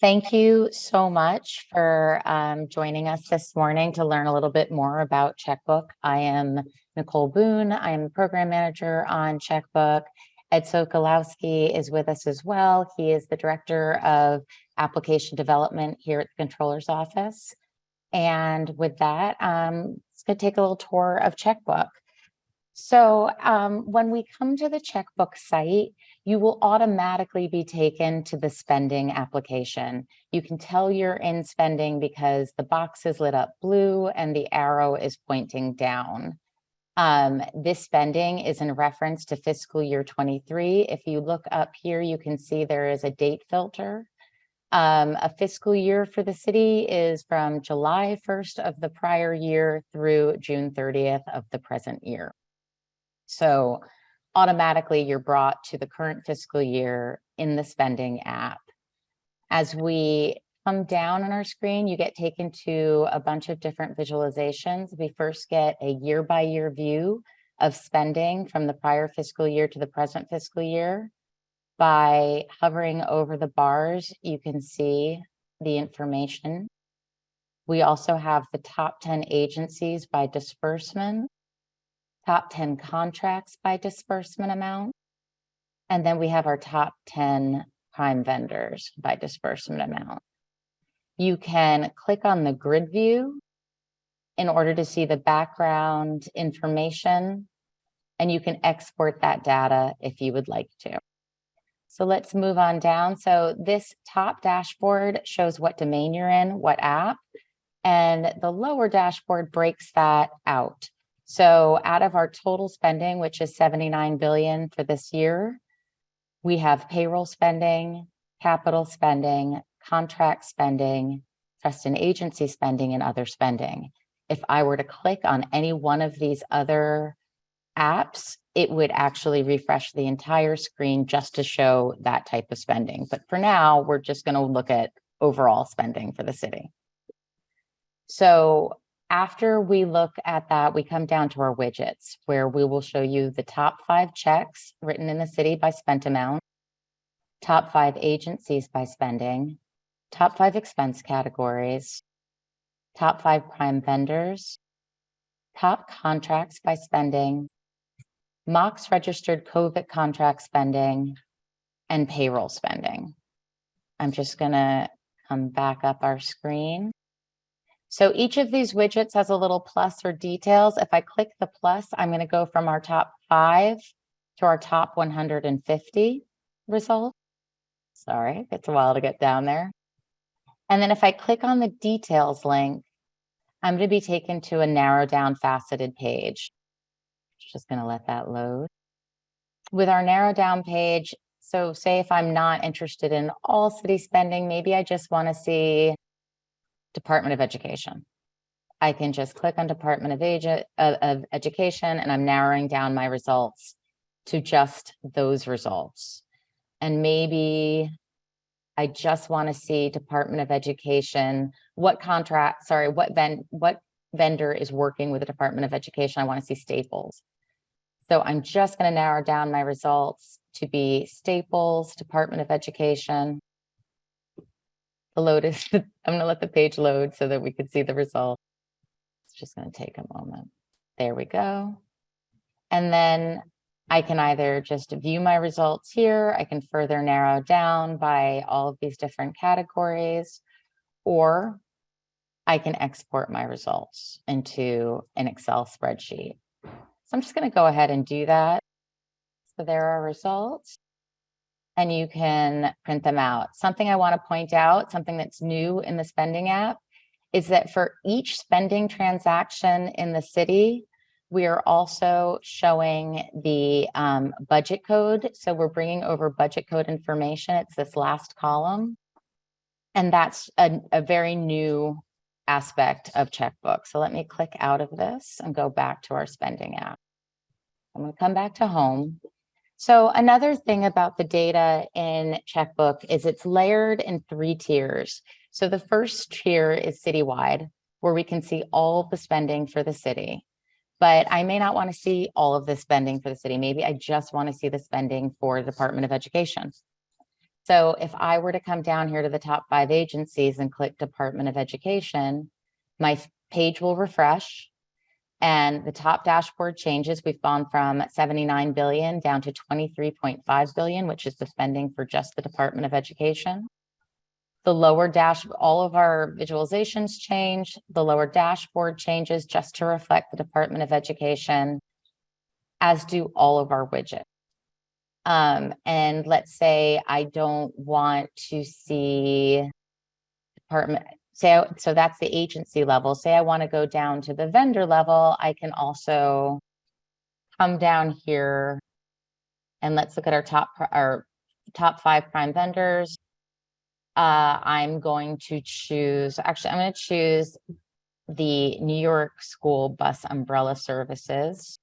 Thank you so much for um, joining us this morning to learn a little bit more about Checkbook. I am Nicole Boone. I am the program manager on Checkbook. Ed Sokolowski is with us as well. He is the director of application development here at the controller's office. And with that, um, it's going to take a little tour of Checkbook. So um, when we come to the checkbook site, you will automatically be taken to the spending application. You can tell you're in spending because the box is lit up blue and the arrow is pointing down. Um, this spending is in reference to fiscal year 23. If you look up here, you can see there is a date filter. Um, a fiscal year for the city is from July 1st of the prior year through June 30th of the present year. So automatically you're brought to the current fiscal year in the spending app. As we come down on our screen, you get taken to a bunch of different visualizations. We first get a year by year view of spending from the prior fiscal year to the present fiscal year. By hovering over the bars, you can see the information. We also have the top 10 agencies by disbursement top 10 contracts by disbursement amount. And then we have our top 10 prime vendors by disbursement amount. You can click on the grid view in order to see the background information, and you can export that data if you would like to. So let's move on down. So this top dashboard shows what domain you're in, what app, and the lower dashboard breaks that out. So out of our total spending, which is 79 billion for this year, we have payroll spending, capital spending, contract spending, trust and agency spending, and other spending. If I were to click on any one of these other apps, it would actually refresh the entire screen just to show that type of spending. But for now, we're just going to look at overall spending for the city. So after we look at that, we come down to our widgets where we will show you the top five checks written in the city by spent amount, top five agencies by spending, top five expense categories, top five prime vendors, top contracts by spending, MOCS registered COVID contract spending, and payroll spending. I'm just gonna come back up our screen. So each of these widgets has a little plus or details. If I click the plus, I'm going to go from our top five to our top 150 result. Sorry, it's a while to get down there. And then if I click on the details link, I'm going to be taken to a narrow down faceted page. Just going to let that load. With our narrow down page, so say if I'm not interested in all city spending, maybe I just want to see Department of Education. I can just click on Department of, Age of, of Education and I'm narrowing down my results to just those results. And maybe I just want to see Department of Education, what contract, sorry, what, ven what vendor is working with the Department of Education. I want to see Staples. So I'm just going to narrow down my results to be Staples, Department of Education load is, I'm going to let the page load so that we can see the result. It's just going to take a moment. There we go. And then I can either just view my results here. I can further narrow down by all of these different categories, or I can export my results into an Excel spreadsheet. So I'm just going to go ahead and do that. So there are results and you can print them out. Something I want to point out, something that's new in the spending app, is that for each spending transaction in the city, we are also showing the um, budget code. So we're bringing over budget code information. It's this last column. And that's a, a very new aspect of checkbook. So let me click out of this and go back to our spending app. I'm going to come back to home. So another thing about the data in Checkbook is it's layered in three tiers. So the first tier is citywide, where we can see all the spending for the city. But I may not want to see all of the spending for the city. Maybe I just want to see the spending for the Department of Education. So if I were to come down here to the top five agencies and click Department of Education, my page will refresh. And the top dashboard changes. We've gone from 79 billion down to 23.5 billion, which is the spending for just the Department of Education. The lower dash, all of our visualizations change. The lower dashboard changes just to reflect the Department of Education, as do all of our widgets. Um, and let's say I don't want to see department, say, so that's the agency level. Say I want to go down to the vendor level, I can also come down here and let's look at our top, our top five prime vendors. Uh, I'm going to choose, actually, I'm going to choose the New York School Bus Umbrella Services.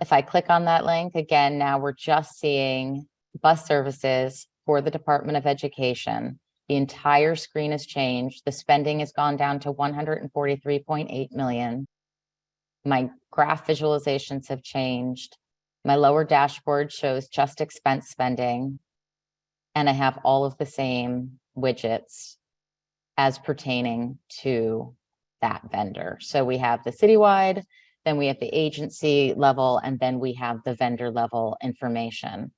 If I click on that link, again, now we're just seeing bus services for the Department of Education. The entire screen has changed. The spending has gone down to 143.8 million. My graph visualizations have changed. My lower dashboard shows just expense spending. And I have all of the same widgets as pertaining to that vendor. So we have the citywide, then we have the agency level, and then we have the vendor level information.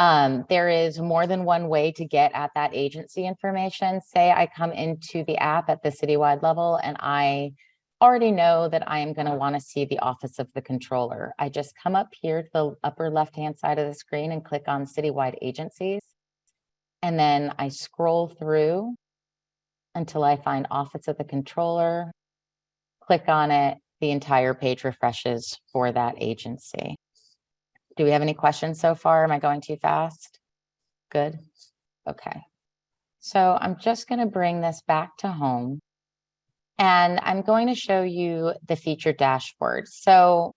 Um, there is more than one way to get at that agency information. Say I come into the app at the citywide level and I already know that I am going to want to see the office of the controller. I just come up here to the upper left-hand side of the screen and click on citywide agencies. And then I scroll through until I find office of the controller. Click on it, the entire page refreshes for that agency. Do we have any questions so far? Am I going too fast? Good. Okay. So I'm just going to bring this back to home. And I'm going to show you the feature dashboard. So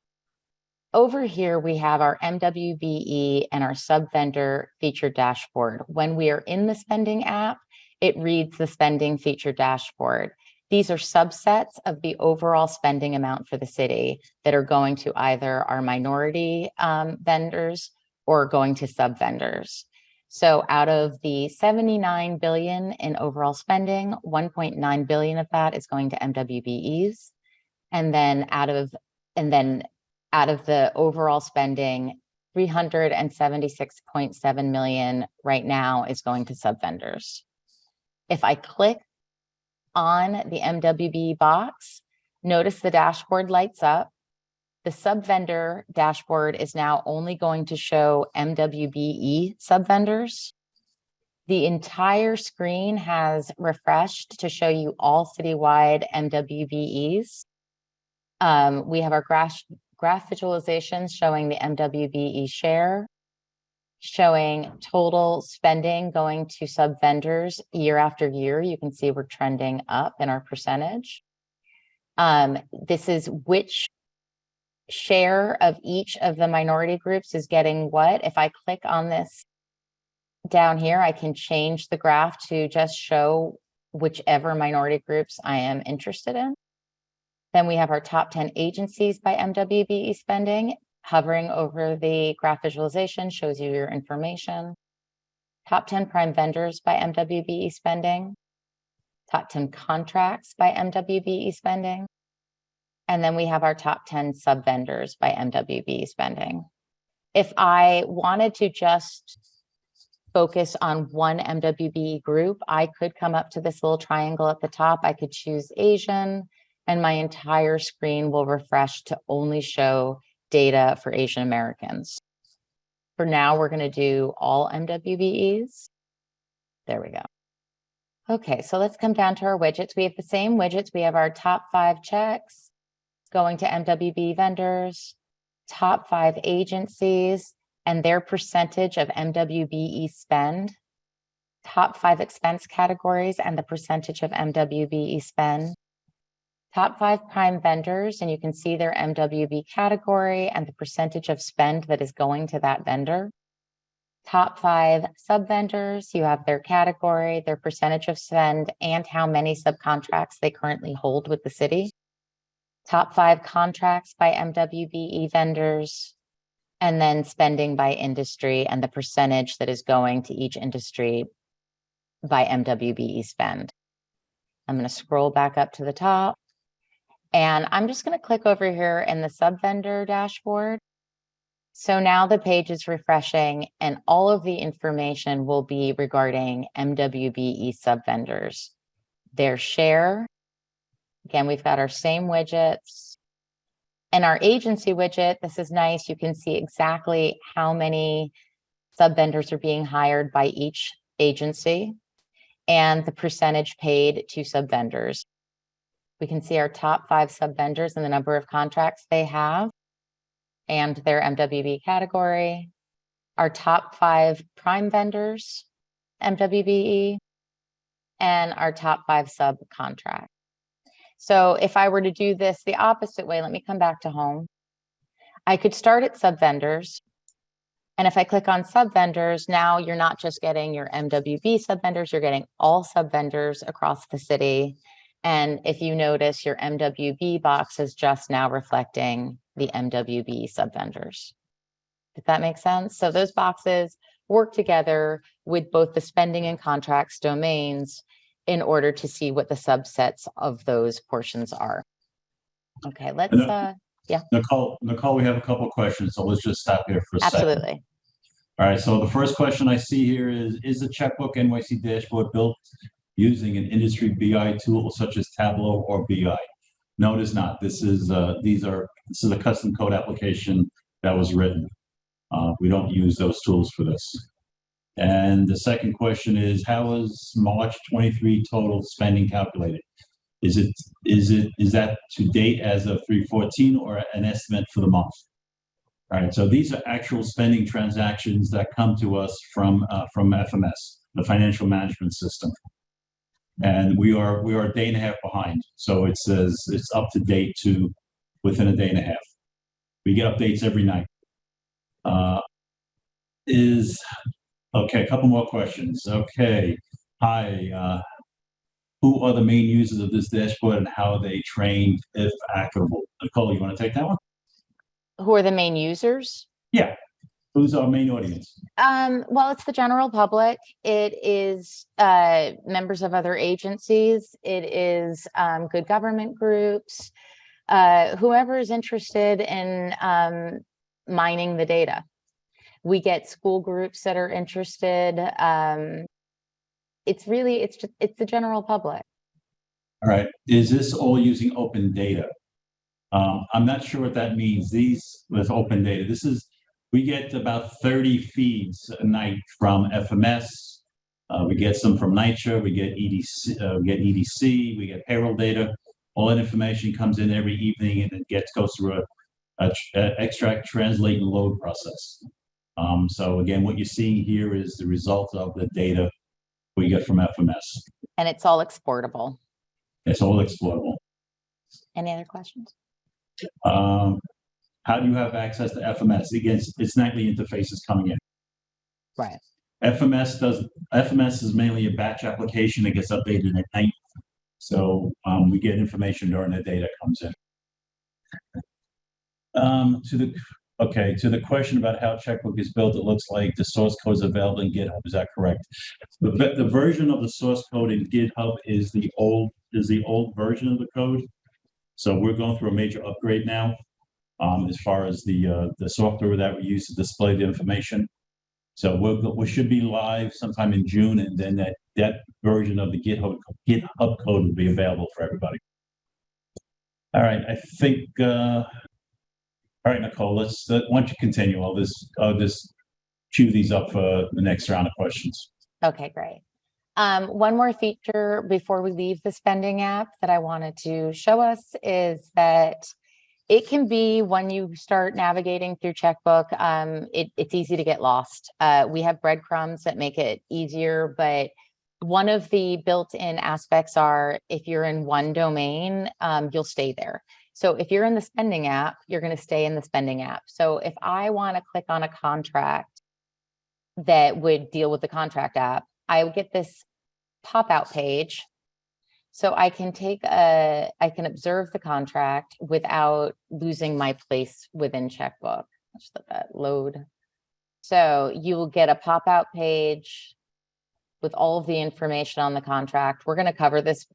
over here, we have our MWBE and our sub-vendor feature dashboard. When we are in the spending app, it reads the spending feature dashboard. These are subsets of the overall spending amount for the city that are going to either our minority um, vendors or going to sub vendors. So out of the 79 billion in overall spending, 1.9 billion of that is going to MWBEs. And then out of, and then out of the overall spending, 376.7 million right now is going to sub vendors. If I click on the MWB box, notice the dashboard lights up. The sub vendor dashboard is now only going to show MWBE sub vendors. The entire screen has refreshed to show you all citywide MWBEs. Um, we have our graph, graph visualizations showing the MWBE share, showing total spending going to sub vendors year after year. You can see we're trending up in our percentage. Um, this is which share of each of the minority groups is getting what. If I click on this down here, I can change the graph to just show whichever minority groups I am interested in. Then we have our top 10 agencies by MWBE spending. Hovering over the graph visualization shows you your information. Top 10 prime vendors by MWBE spending. Top 10 contracts by MWBE spending. And then we have our top 10 sub vendors by MWBE spending. If I wanted to just focus on one MWBE group, I could come up to this little triangle at the top. I could choose Asian and my entire screen will refresh to only show data for Asian Americans. For now, we're going to do all MWBEs. There we go. Okay, so let's come down to our widgets. We have the same widgets. We have our top five checks going to MWB vendors, top five agencies, and their percentage of MWBE spend, top five expense categories and the percentage of MWBE spend, top five prime vendors, and you can see their MWB category and the percentage of spend that is going to that vendor. Top five sub vendors, you have their category, their percentage of spend, and how many subcontracts they currently hold with the city. Top five contracts by MWBE vendors, and then spending by industry and the percentage that is going to each industry by MWBE spend. I'm going to scroll back up to the top. And I'm just going to click over here in the sub vendor dashboard. So now the page is refreshing and all of the information will be regarding MWBE sub vendors. Their share. Again, we've got our same widgets. And our agency widget, this is nice. You can see exactly how many sub vendors are being hired by each agency and the percentage paid to sub vendors. We can see our top five sub vendors and the number of contracts they have and their MWB category, our top five prime vendors, MWBE, and our top five subcontract. So if I were to do this the opposite way, let me come back to home. I could start at sub vendors. And if I click on sub vendors, now you're not just getting your MWB sub vendors, you're getting all sub vendors across the city. And if you notice, your MWB box is just now reflecting the MWB sub vendors. Does that make sense? So those boxes work together with both the spending and contracts domains in order to see what the subsets of those portions are. Okay, let's, uh, Nicole, Nicole, we have a couple of questions, so let's just stop here for a second. absolutely. All right, so the first question I see here is, is the checkbook NYC dashboard built using an industry BI tool such as Tableau or BI? No, it is not. This is, uh, these are, this is a custom code application that was written. Uh, we don't use those tools for this. And the second question is, how is March twenty-three total spending calculated? Is it, is it, is that to date as of three fourteen or an estimate for the month? All right, so these are actual spending transactions that come to us from, uh, from FMS, the financial management system. And we are, we are a day and a half behind, so it says it's up to date to within a day and a half. We get updates every night. Uh, Is, okay, a couple more questions. Okay, hi, uh, who are the main users of this dashboard and how are they trained if applicable? Nicole, you want to take that one? Who are the main users? Who's our main audience? Um, well, it's the general public. It is uh, members of other agencies. It is um, good government groups. Uh, whoever is interested in um, mining the data. We get school groups that are interested. Um, it's really, it's just, it's the general public. All right, is this all using open data? Um, I'm not sure what that means. These with open data, this is, we get about thirty feeds a night from FMS. Uh, we get some from NYCHA, we get EDC, uh, we get EDC, we get payroll data. All that information comes in every evening and it gets, goes through a, a a extract, translate and load process. Um, so again, what you're seeing here is the result of the data we get from FMS. And it's all exportable. It's all exportable. Any other questions? Um, how do you have access to FMS? Again, it's- it's nightly interfaces coming in. Right. FMS does, FMS is mainly a batch application that gets updated at night. So, um, we get information during the day that comes in. Um, to the, okay, to the question about how checkbook is built, it looks like the source code is available in GitHub. Is that correct? The, the version of the source code in GitHub is the old, is the old version of the code. So we're going through a major upgrade now um, as far as the, uh, the software that we use to display the information. So go- we should be live sometime in June, and then that, that version of the GitHub, GitHub code will be available for everybody. All right, I think, uh, all right, Nicole, let's, uh, why don't you continue? I'll just, I'll just chew these up for the next round of questions. Okay, great. Um, one more feature before we leave the spending app that I wanted to show us is that it can be when you start navigating through checkbook, um, it, it's easy to get lost. Uh, we have breadcrumbs that make it easier, but one of the built-in aspects are if you're in one domain, um, you'll stay there. So if you're in the spending app, you're going to stay in the spending app. So if I want to click on a contract that would deal with the contract app, I would get this pop-out page. So I can take a, I can observe the contract without losing my place within checkbook. let's let that load. So you will get a pop-out page with all of the information on the contract. We're going to cover this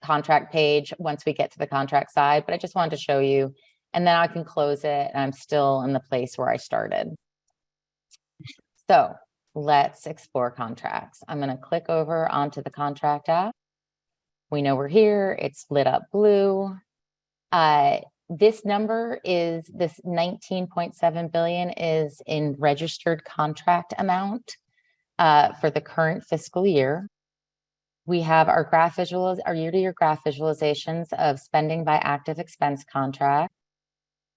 contract page once we get to the contract side, but I just wanted to show you. And then I can close it and I'm still in the place where I started. So let's explore contracts. I'm going to click over onto the contract app. We know we're here. It's lit up blue. Uh, this number is this 19.7 billion is in registered contract amount uh, for the current fiscal year. We have our graph visuals, our year-to-year graph visualizations of spending by active expense contract.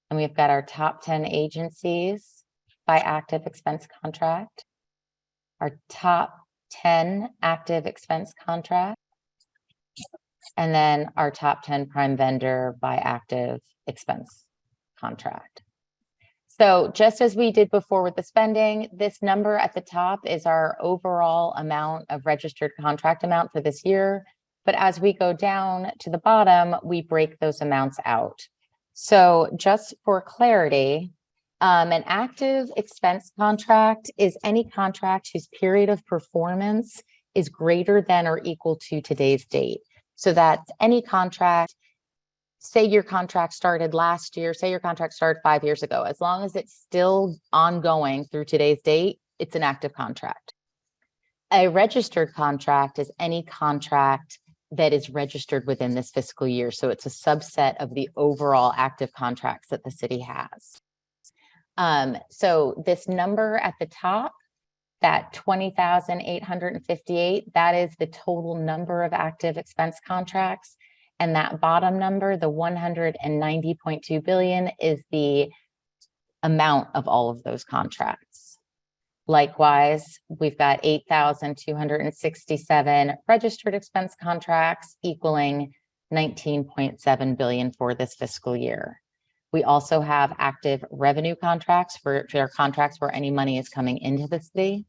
And we've got our top 10 agencies by active expense contract. Our top 10 active expense contract. And then our top 10 prime vendor by active expense contract. So just as we did before with the spending, this number at the top is our overall amount of registered contract amount for this year. But as we go down to the bottom, we break those amounts out. So just for clarity, um, an active expense contract is any contract whose period of performance is greater than or equal to today's date. So that's any contract, say your contract started last year, say your contract started five years ago, as long as it's still ongoing through today's date, it's an active contract. A registered contract is any contract that is registered within this fiscal year. So it's a subset of the overall active contracts that the city has. Um, so this number at the top, that 20,858, that is the total number of active expense contracts. And that bottom number, the 190.2 billion is the amount of all of those contracts. Likewise, we've got 8,267 registered expense contracts equaling 19.7 billion for this fiscal year. We also have active revenue contracts for, for contracts where any money is coming into the city.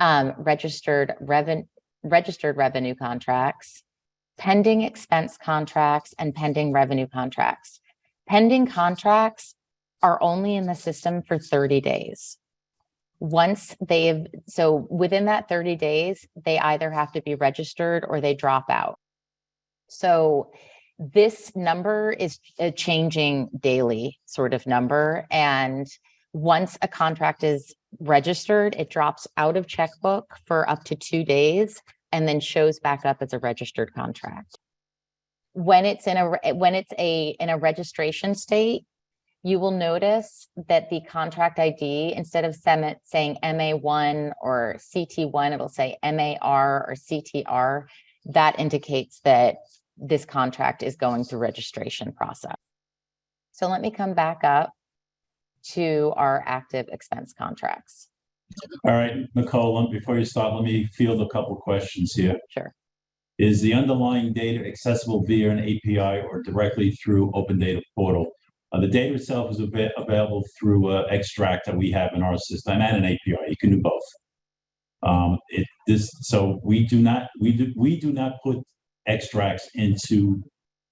Um, registered revenue registered revenue contracts, pending expense contracts, and pending revenue contracts. Pending contracts are only in the system for 30 days. Once they've, so within that 30 days, they either have to be registered or they drop out. So this number is a changing daily sort of number. And once a contract is registered, it drops out of checkbook for up to two days and then shows back up as a registered contract. When it's in a when it's a in a registration state, you will notice that the contract ID, instead of semit saying MA1 or CT1, it'll say MAR or CTR. That indicates that this contract is going through registration process. So let me come back up to our active expense contracts. All right, Nicole, before you start, let me field a couple questions here. Sure. Is the underlying data accessible via an API or directly through Open Data Portal? Uh, the data itself is ava- available through uh, extract that we have in our system and an API. You can do both. Um, it, this, so we do not, we do, we do not put extracts into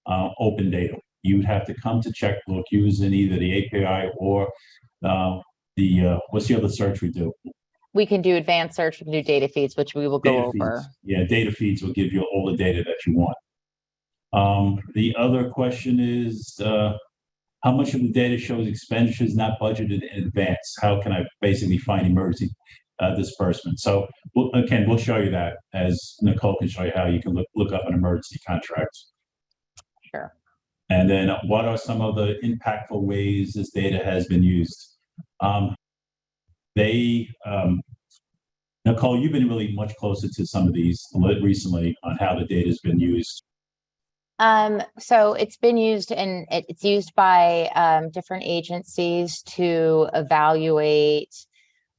uh, open data. You'd have to come to Checkbook using either the API or uh, the, uh, what's the other search we do? We can do advanced search, we can do data feeds, which we will go Data over. feeds. Yeah, data feeds will give you all the data that you want. Um, the other question is, uh, how much of the data shows expenditures not budgeted in advance? How can I basically find emergency uh, disbursement? So, we'll- again, we'll show you that as Nicole can show you how you can look, look up an emergency contract. Sure. And then what are some of the impactful ways this data has been used? Um, they, um, Nicole, you've been really much closer to some of these recently on how the data has been used. Um, so it's been used and it's used by um, different agencies to evaluate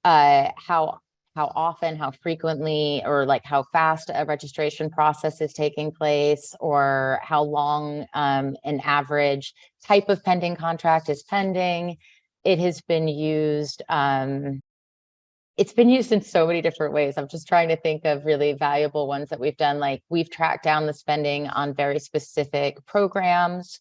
uh, how how often, how frequently, or like how fast a registration process is taking place, or how long um, an average type of pending contract is pending. It has been used. Um, it's been used in so many different ways. I'm just trying to think of really valuable ones that we've done. Like we've tracked down the spending on very specific programs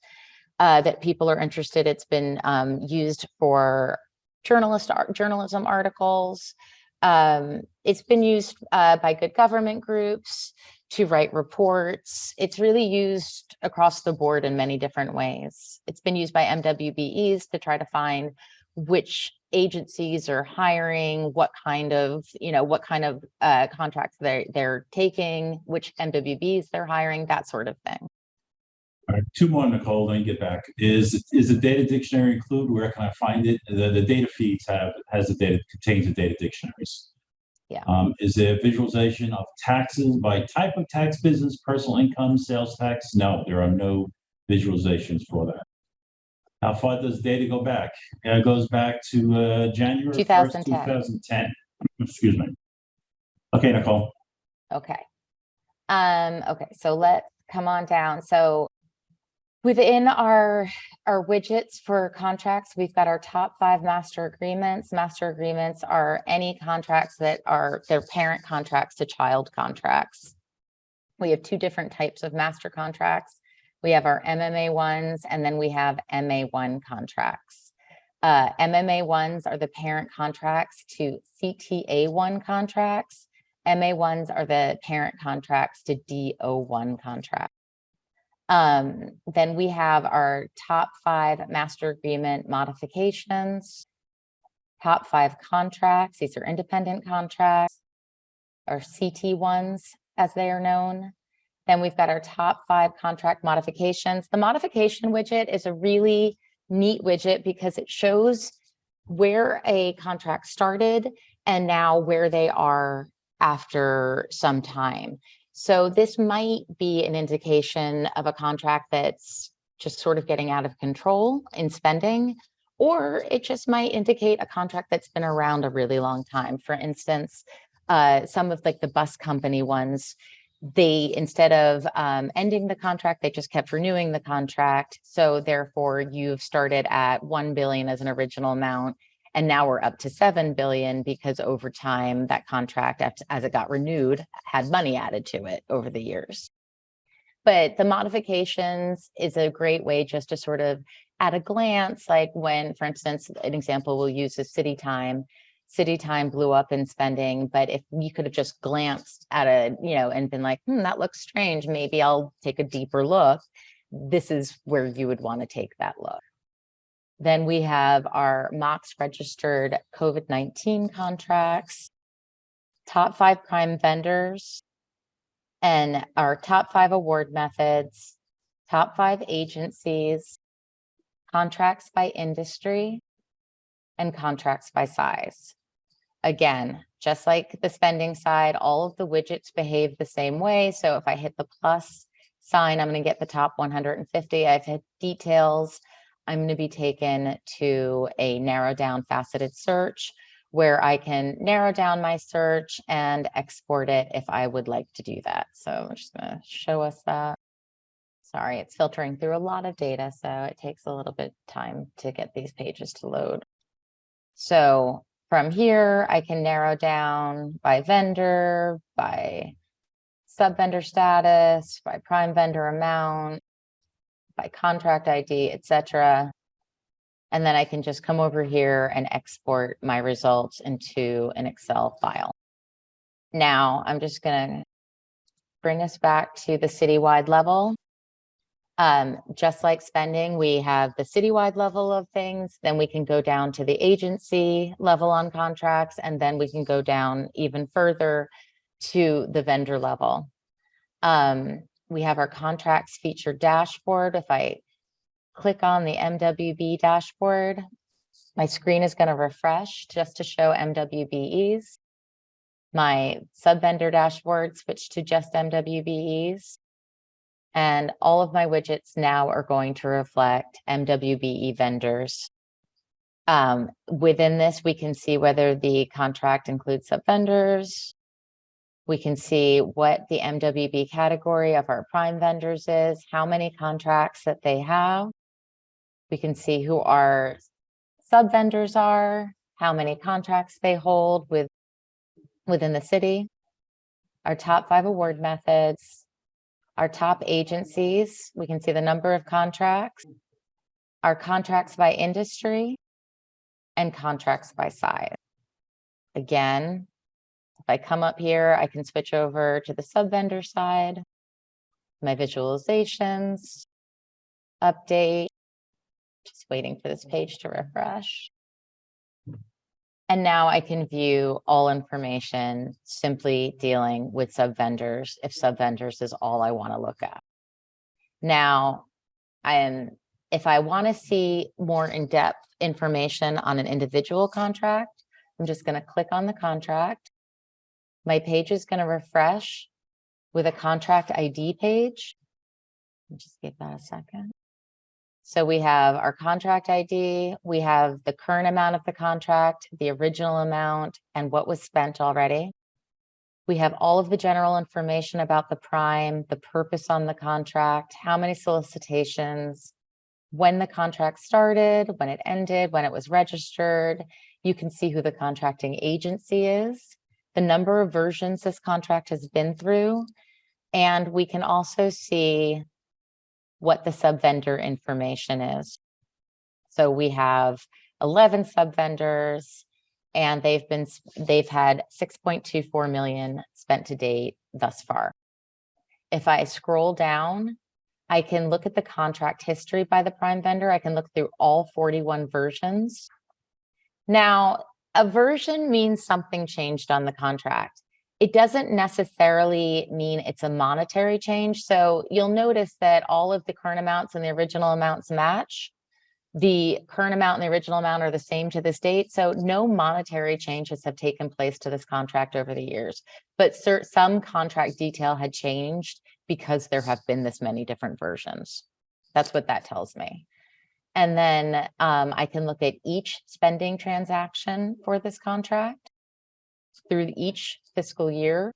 uh, that people are interested. It's been um, used for journalist, ar- journalism articles. Um, it's been used uh, by good government groups to write reports. It's really used across the board in many different ways. It's been used by MWBEs to try to find which agencies are hiring, what kind of, you know, what kind of uh, contracts they're, they're taking, which MWBs they're hiring, that sort of thing. All right, two more, Nicole, then get back. Is, is the data dictionary include? Where can I find it? The, the data feeds have, has the data, contains the data dictionaries. Yeah. Um, is there visualization of taxes by type of tax, business, personal income, sales tax? No, there are no visualizations for that. How far does data go back? Uh, It goes back to, uh, January first, 2010. Excuse me. Okay, Nicole. Okay. Um, okay, so let's come on down. So within our, our widgets for contracts, we've got our top five master agreements. Master agreements are any contracts that are, their parent contracts to child contracts. We have two different types of master contracts. We have our MMA ones and then we have MA one contracts. Uh, MMA ones are the parent contracts to CTA one contracts. MA ones are the parent contracts to DO one contract. Um, then we have our top five master agreement modifications. Top five contracts, these are independent contracts. Or CT ones, as they are known. Then we've got our top five contract modifications. The modification widget is a really neat widget because it shows where a contract started and now where they are after some time. So this might be an indication of a contract that's just sort of getting out of control in spending, or it just might indicate a contract that's been around a really long time. For instance, uh, some of like the bus company ones, they, instead of um, ending the contract, they just kept renewing the contract. So therefore you've started at 1 billion as an original amount and now we're up to 7 billion because over time that contract as- it got renewed had money added to it over the years. But the modifications is a great way just to sort of at a glance, like when, for instance, an example we'll use is CityTime. City time blew up in spending, but if you could have just glanced at a, you know, and been like, hmm, that looks strange, maybe I'll take a deeper look. This is where you would want to take that look. Then we have our MOCS registered COVID-19 contracts, top five prime vendors, and our top five award methods, top five agencies, contracts by industry, and contracts by size. Again, just like the spending side, all of the widgets behave the same way. So if I hit the plus sign, I'm going to get the top 150. I've hit details. I'm going to be taken to a narrow down faceted search where I can narrow down my search and export it if I would like to do that. So I'm just going to show us that. Sorry, it's filtering through a lot of data, so it takes a little bit of time to get these pages to load. So from here, I can narrow down by vendor, by sub-vendor status, by prime vendor amount, by contract ID, et cetera. And then I can just come over here and export my results into an Excel file. Now, I'm just gonna bring us back to the citywide level. Um, just like spending, we have the citywide level of things, then we can go down to the agency level on contracts, and then we can go down even further to the vendor level. Um, we have our contracts feature dashboard. If I click on the MWB dashboard, my screen is going to refresh just to show MWBEs. My sub-vendor dashboard switched to just MWBEs. And all of my widgets now are going to reflect MWBE vendors. Um, within this, we can see whether the contract includes sub-vendors, we can see what the MWB category of our prime vendors is, how many contracts that they have. We can see who our sub vendors are, how many contracts they hold with within the city, our top five award methods, our top agencies. We can see the number of contracts, our contracts by industry, and contracts by size. Again, if I come up here, I can switch over to the sub-vendor side, my visualizations, update, just waiting for this page to refresh. And now I can view all information simply dealing with sub-vendors, if sub-vendors is all I want to look at. Now, I am, if I want to see more in-depth information on an individual contract, I'm just going to click on the contract. My page is going to refresh with a contract ID page. Just give that a second. So we have our contract ID, we have the current amount of the contract, the original amount, and what was spent already. We have all of the general information about the prime, the purpose on the contract, how many solicitations, when the contract started, when it ended, when it was registered. You can see who the contracting agency is, the number of versions this contract has been through, and we can also see what the sub-vendor information is. So we have 11 sub-vendors and they've been, they've had 6.24 million spent to date thus far. If I scroll down, I can look at the contract history by the prime vendor. I can look through all 41 versions. Now, a version means something changed on the contract it doesn't necessarily mean it's a monetary change. So you'll notice that all of the current amounts and the original amounts match. The current amount and the original amount are the same to this date. So no monetary changes have taken place to this contract over the years, but some contract detail had changed because there have been this many different versions. That's what that tells me. And then um, I can look at each spending transaction for this contract through each fiscal year.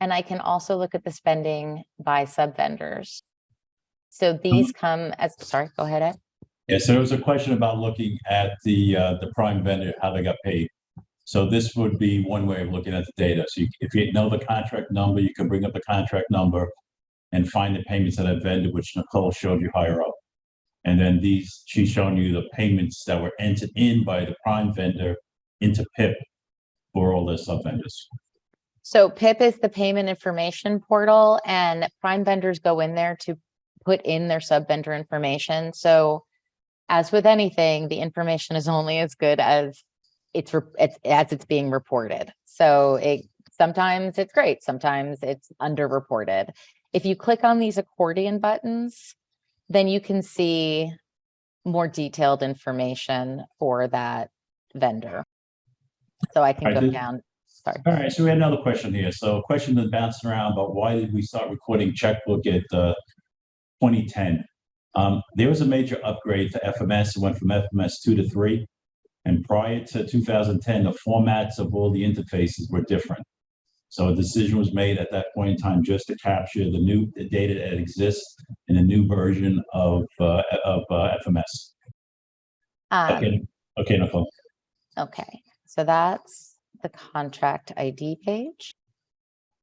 And I can also look at the spending by sub-vendors. So these come as, sorry, go ahead, Ed. Yeah, so there was a question about looking at the, uh, the prime vendor, how they got paid. So this would be one way of looking at the data. So you- if you know the contract number, you can bring up the contract number and find the payments that have vendor, which Nicole showed you higher up. And then these, she's showing you the payments that were entered in by the prime vendor into PIP for all the sub vendors. So PIP is the payment information portal and prime vendors go in there to put in their sub vendor information. So as with anything, the information is only as good as it's, it's as it's being reported. So it sometimes it's great, sometimes it's underreported. If you click on these accordion buttons, then you can see more detailed information for that vendor. So I can I go did- down, sorry. All right, so we had another question here. So a question that's bouncing around about why did we start recording checkbook at uh, 2010? Um, There was a major upgrade to FMS. It went from FMS 2 to 3. And prior to 2010, the formats of all the interfaces were different. So a decision was made at that point in time just to capture the new the data that exists in a new version of uh, of uh, FMS. Um, Okay, okay, Nicole. Okay, so that's the contract ID page.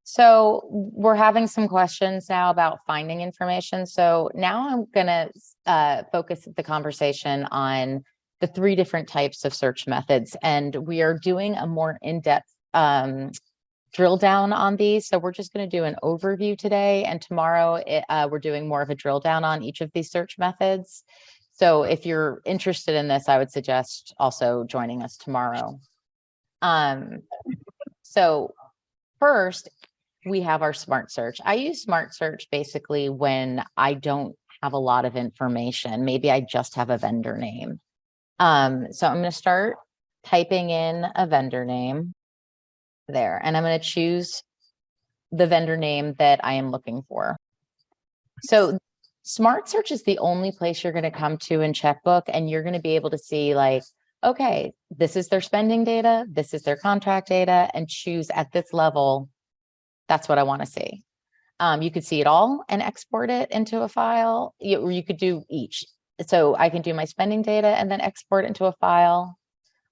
So we're having some questions now about finding information. So now I'm gonna uh, focus the conversation on the three different types of search methods. And we are doing a more in-depth um, drill down on these. So we're just gonna do an overview today and tomorrow it, uh, we're doing more of a drill down on each of these search methods. So if you're interested in this, I would suggest also joining us tomorrow. Um, so first, we have our smart search. I use smart search basically when I don't have a lot of information. Maybe I just have a vendor name. Um, so I'm going to start typing in a vendor name there, and I'm going to choose the vendor name that I am looking for. So Smart Search is the only place you're going to come to in Checkbook, and you're going to be able to see like, okay, this is their spending data, this is their contract data, and choose at this level, that's what I want to see. Um, you could see it all and export it into a file, you, or you could do each. So I can do my spending data and then export into a file,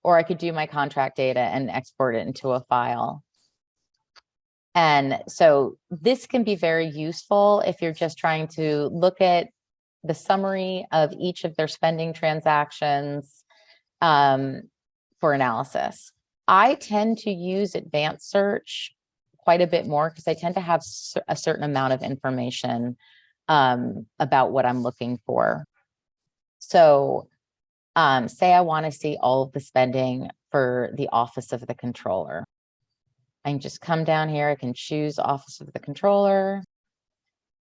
or I could do my contract data and export it into a file. And so this can be very useful if you're just trying to look at the summary of each of their spending transactions um, for analysis. I tend to use advanced search quite a bit more because I tend to have a certain amount of information um, about what I'm looking for. So um, say I want to see all of the spending for the office of the controller. I can just come down here, I can choose office of the controller.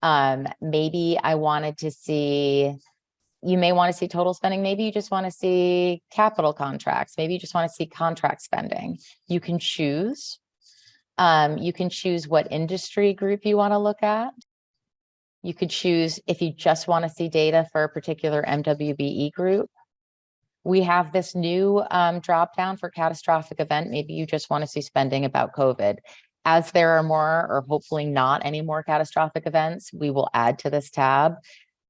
Um, maybe I wanted to see, you may want to see total spending. Maybe you just want to see capital contracts. Maybe you just want to see contract spending. You can choose. Um, you can choose what industry group you want to look at. You could choose if you just want to see data for a particular MWBE group. We have this new um, drop down for catastrophic event. Maybe you just want to see spending about COVID. As there are more, or hopefully not any more catastrophic events, we will add to this tab.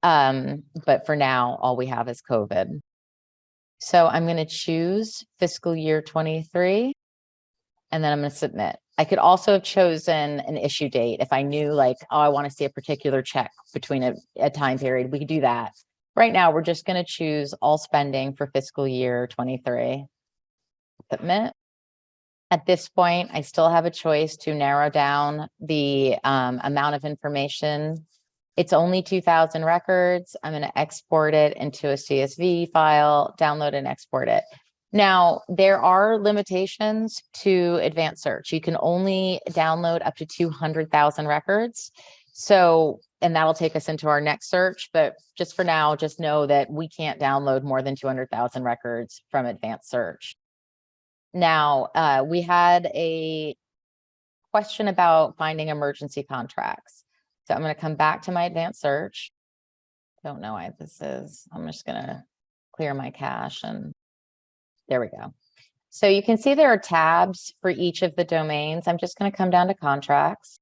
Um, but for now, all we have is COVID. So I'm going to choose fiscal year 23 and then I'm going to submit. I could also have chosen an issue date if I knew like, oh, I want to see a particular check between a, a time period. We could do that. Right now, we're just going to choose all spending for fiscal year 23. Submit. At this point, I still have a choice to narrow down the um, amount of information. It's only 2000 records. I'm going to export it into a CSV file, download and export it. Now, there are limitations to advanced search. You can only download up to 200,000 records. So, and that'll take us into our next search, but just for now, just know that we can't download more than 200,000 records from advanced search. Now, uh, we had a question about finding emergency contracts. So I'm going to come back to my advanced search. Don't know why this is. I'm just going to clear my cache and there we go. So you can see there are tabs for each of the domains. I'm just going to come down to contracts.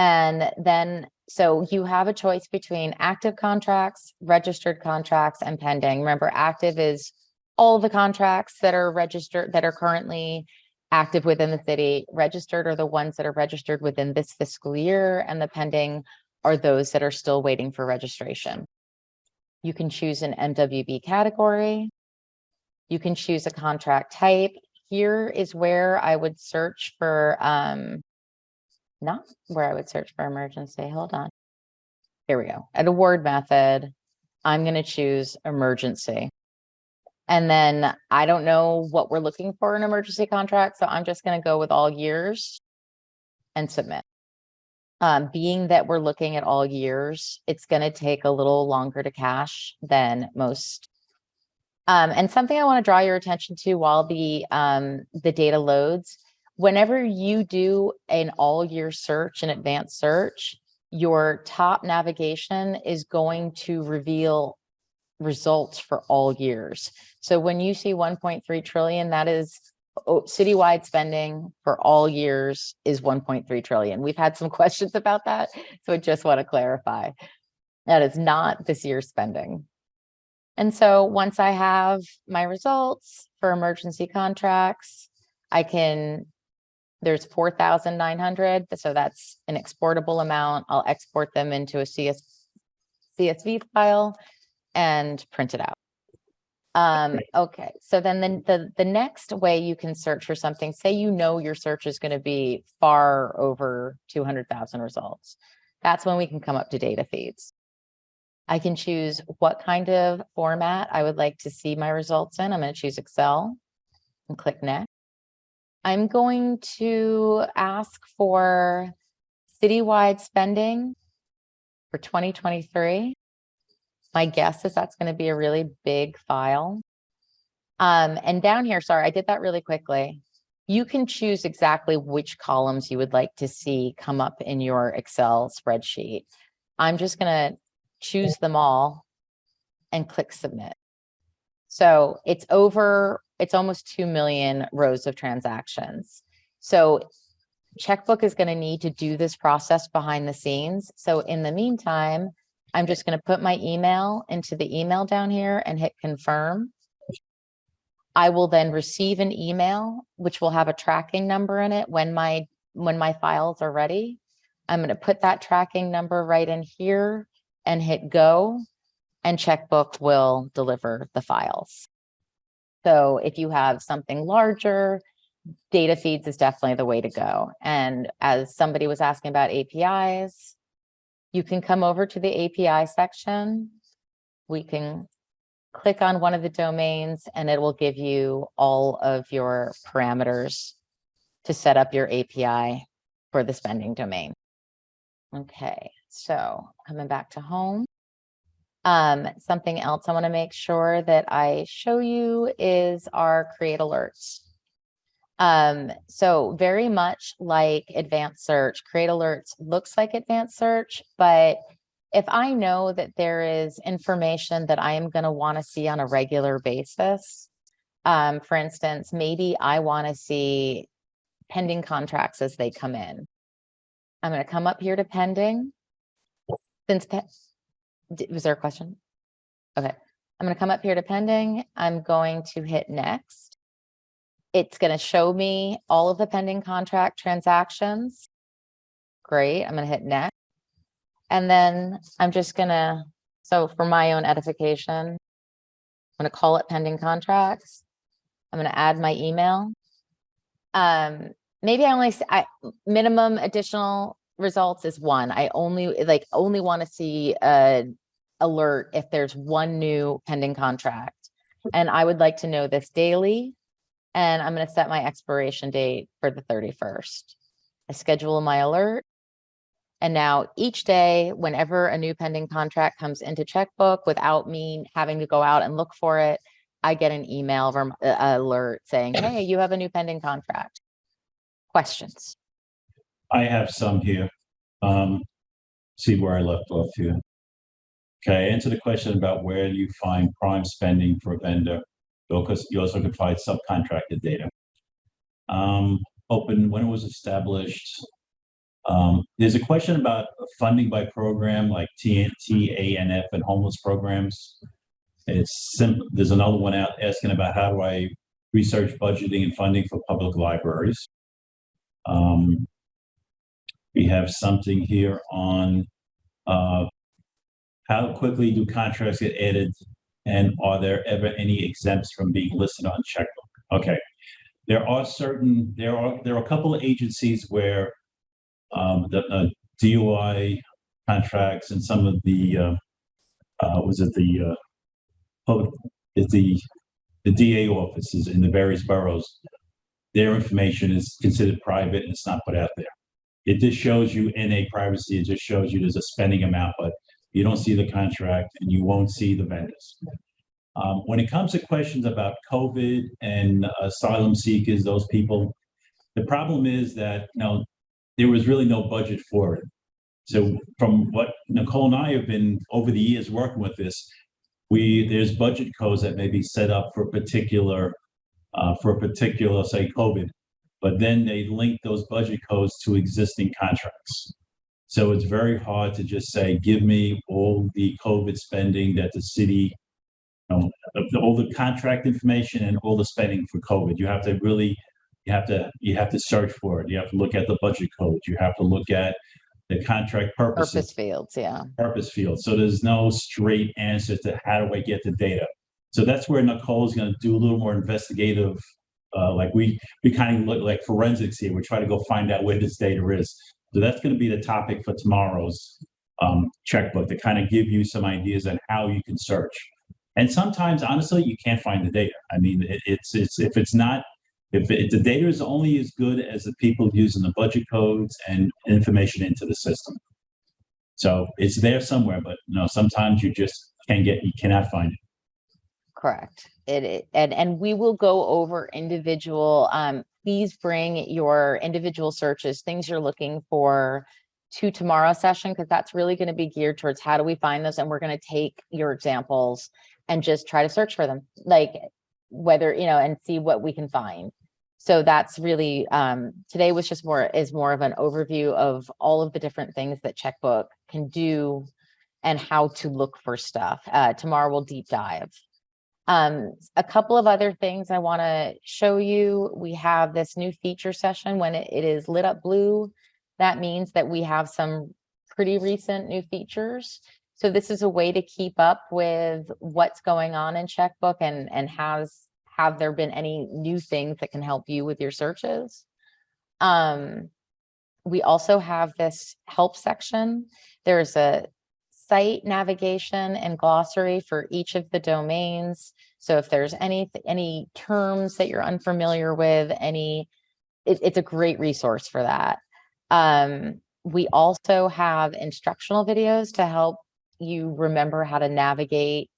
And then, so you have a choice between active contracts, registered contracts, and pending. Remember, active is all the contracts that are registered, that are currently active within the city. Registered are the ones that are registered within this fiscal year, and the pending are those that are still waiting for registration. You can choose an MWB category. You can choose a contract type. Here is where I would search for, um, not where I would search for emergency. Hold on. Here we go. At award method, I'm going to choose emergency. And then I don't know what we're looking for in emergency contract, so I'm just going to go with all years and submit. Um, being that we're looking at all years, it's going to take a little longer to cache than most. Um, and something I want to draw your attention to while the um, the data loads, whenever you do an all year search, an advanced search, your top navigation is going to reveal results for all years. So when you see 1.3 trillion, that is oh, citywide spending for all years is 1.3 trillion. We've had some questions about that, so I just want to clarify. That is not this year's spending. And so once I have my results for emergency contracts, I can, there's 4,900, so that's an exportable amount. I'll export them into a CS, CSV file and print it out. Um, okay, so then the, the, the next way you can search for something, say you know your search is going to be far over 200,000 results. That's when we can come up to data feeds. I can choose what kind of format I would like to see my results in. I'm going to choose Excel and click next. I'm going to ask for citywide spending for 2023. My guess is that's going to be a really big file. Um, and down here, sorry, I did that really quickly. You can choose exactly which columns you would like to see come up in your Excel spreadsheet. I'm just going to choose them all and click submit. So it's over, it's almost 2 million rows of transactions. So checkbook is going to need to do this process behind the scenes. So in the meantime, I'm just going to put my email into the email down here and hit confirm. I will then receive an email, which will have a tracking number in it when my when my files are ready. I'm going to put that tracking number right in here and hit go and checkbook will deliver the files. So if you have something larger, data feeds is definitely the way to go. And as somebody was asking about APIs, you can come over to the API section. We can click on one of the domains and it will give you all of your parameters to set up your API for the spending domain. Okay, so coming back to home. Um, something else I want to make sure that I show you is our create alerts. Um, so very much like advanced search, create alerts looks like advanced search, but if I know that there is information that I am going to want to see on a regular basis, um, for instance, maybe I want to see pending contracts as they come in. I'm going to come up here to pending. Since, was there a question? Okay, I'm going to come up here to pending. I'm going to hit next. It's going to show me all of the pending contract transactions. Great, I'm going to hit next. And then I'm just gonna, so for my own edification, I'm gonna call it pending contracts. I'm gonna add my email. Um, maybe I only, I, minimum additional results is one. I only, like, only wanna see a alert if there's one new pending contract. And I would like to know this daily. And I'm gonna set my expiration date for the thirty-first. I schedule my alert. And now each day, whenever a new pending contract comes into checkbook without me having to go out and look for it, I get an email rem- uh, alert saying, hey, you have a new pending contract. Questions? I have some here. Um, see where I left off here. Okay, answer the question about where you find prime spending for a vendor. Because you also can find subcontracted data. Um, open, when it was established. Um, there's a question about funding by program like TNT, ANF and homeless programs. It's simple, there's another one out asking about how do I research budgeting and funding for public libraries? Um, we have something here on uh, how quickly do contracts get added and are there ever any exempts from being listed on checkbook? Okay, there are certain, there are, there are a couple of agencies where um, the uh, DOI contracts and some of the, uh, uh, was it the, uh, public, is the, the DA offices in the various boroughs, their information is considered private and it's not put out there. It just shows you NA privacy, it just shows you there's a spending amount, but you don't see the contract and you won't see the vendors. Um, when it comes to questions about COVID and asylum seekers, those people, the problem is that, you know, there was really no budget for it. So from what Nicole and I have been over the years working with this, we, there's budget codes that may be set up for particular, uh, for a particular, say, COVID. But then they link those budget codes to existing contracts. So it's very hard to just say, give me all the COVID spending that the city, you know, all the contract information and all the spending for COVID. You have to really, you have to, you have to search for it. You have to look at the budget codes. You have to look at the contract purposes Purpose fields, yeah. purpose fields. So there's no straight answer to how do I get the data? So that's where Nicole is gonna do a little more investigative, uh, like we, we kind of look like forensics here. We try to go find out where this data is. So that's gonna be the topic for tomorrow's um, checkbook to kind of give you some ideas on how you can search. And sometimes, honestly, you can't find the data. I mean, it, it's, it's, if it's not, if, it, the data is only as good as the people using the budget codes and information into the system. So it's there somewhere, but you no, sometimes you just can't get, you cannot find it. Correct. It, it- and, and we will go over individual, um, please bring your individual searches, things you're looking for to tomorrow's session, because that's really going to be geared towards how do we find those? And we're going to take your examples and just try to search for them, like whether, you know, and see what we can find. So that's really, um, today was just more, is more of an overview of all of the different things that Checkbook can do and how to look for stuff. Uh, tomorrow we'll deep dive. Um, a couple of other things I want to show you. We have this new feature session when it, it is lit up blue. That means that we have some pretty recent new features. So this is a way to keep up with what's going on in Checkbook and, and has, have there been any new things that can help you with your searches. Um, we also have this help section. There's a site navigation and glossary for each of the domains. So if there's any, any terms that you're unfamiliar with, any, it, it's a great resource for that. Um, we also have instructional videos to help you remember how to navigate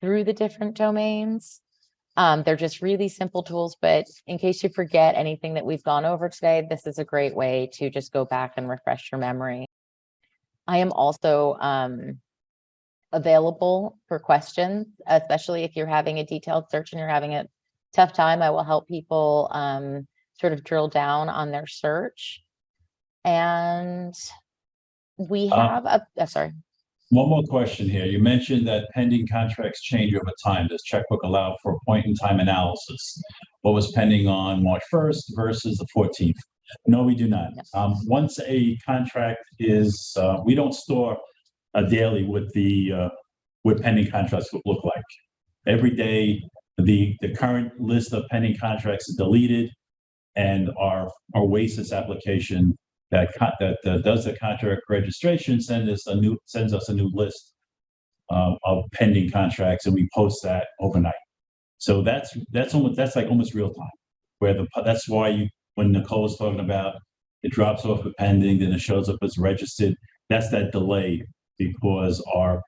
through the different domains. Um, they're just really simple tools, but in case you forget anything that we've gone over today, this is a great way to just go back and refresh your memory. I am also um, available for questions, especially if you're having a detailed search and you're having a tough time. I will help people um, sort of drill down on their search. And we Uh, have a, uh, sorry, One more question here. You mentioned that pending contracts change over time. Does checkbook allow for point-in-time analysis? What was pending on March first versus the fourteenth? No, we do not. Um, once a contract is, uh, we don't store a daily what the, uh, what pending contracts would look like. Every day, the, the current list of pending contracts is deleted and our, our OAISIS application that, that uh, does the contract registration send us a new, sends us a new list uh, of pending contracts and we post that overnight. So that's, that's almost, that's like almost real time. Where the, that's why you, when Nicole was talking about, it drops off with pending, then it shows up as registered. That's that delay because our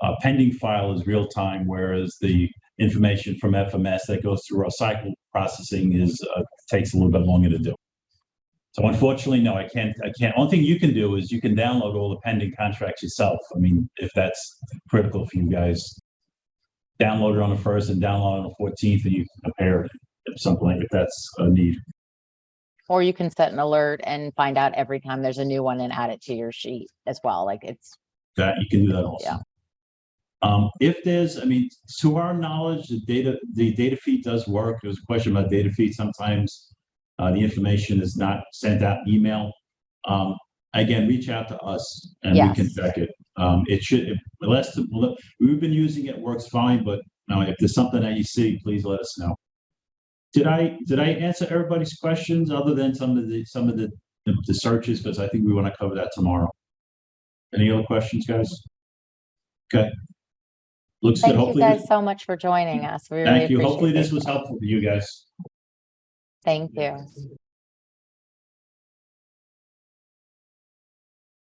uh, pending file is real time, whereas the information from FMS that goes through our cycle processing is, uh, takes a little bit longer to do. So unfortunately, no, I can't, I can't, only thing you can do is you can download all the pending contracts yourself. I mean, if that's critical for you guys. Download it on the first and download on the fourteenth and you can compare it, if something like, if that's a need. Or you can set an alert and find out every time there's a new one and add it to your sheet as well. Like it's, That, you can do that also. Yeah. Um, if there's, I mean, to our knowledge, the data, the data feed does work. There was a question about data feed. Sometimes uh, the information is not sent out email. Um, again, reach out to us and we can check it. Um, it should, if- unless, we've been using it, works fine, but now if there's something that you see, please let us know. Did I, did I answer everybody's questions other than some of the, some of the, the searches? Because I think we want to cover that tomorrow. Any other questions, guys? Okay. Looks good. thank you guys this- so much for joining us. We really thank you. Hopefully this was helpful for you guys. Thank you.